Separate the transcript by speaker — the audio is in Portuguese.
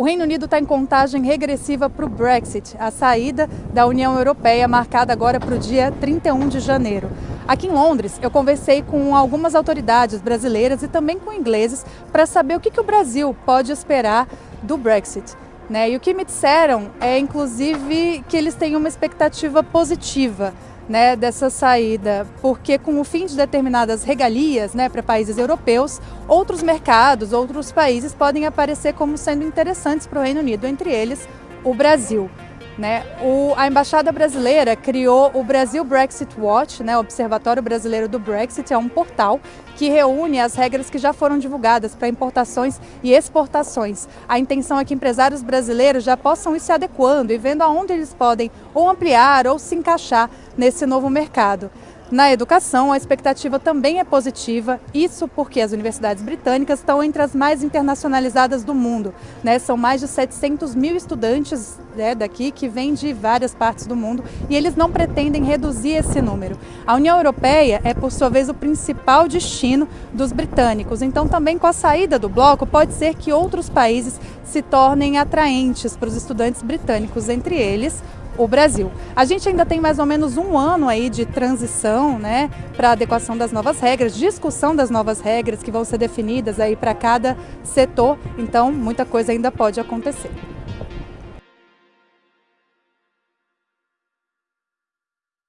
Speaker 1: O Reino Unido está em contagem regressiva para o Brexit, a saída da União Europeia, marcada agora para o dia 31 de janeiro. Aqui em Londres, eu conversei com algumas autoridades brasileiras e também com ingleses para saber o que, que o Brasil pode esperar do Brexit. Né? E o que me disseram é, inclusive, que eles têm uma expectativa positiva né, dessa saída, porque com o fim de determinadas regalias né, para países europeus, outros mercados, outros países podem aparecer como sendo interessantes para o Reino Unido, entre eles o Brasil. Né? O, a Embaixada Brasileira criou o Brasil Brexit Watch, né? o Observatório Brasileiro do Brexit, é um portal que reúne as regras que já foram divulgadas para importações e exportações. A intenção é que empresários brasileiros já possam ir se adequando e vendo aonde eles podem ou ampliar ou se encaixar nesse novo mercado. Na educação, a expectativa também é positiva, isso porque as universidades britânicas estão entre as mais internacionalizadas do mundo. Né? São mais de 700 mil estudantes né, daqui que vêm de várias partes do mundo e eles não pretendem reduzir esse número. A União Europeia é, por sua vez, o principal destino dos britânicos, então também com a saída do bloco pode ser que outros países se tornem atraentes para os estudantes britânicos, entre eles o Brasil. A gente ainda tem mais ou menos um ano aí de transição, né, para adequação das novas regras, discussão das novas regras que vão ser definidas aí para cada setor, então muita coisa ainda pode acontecer.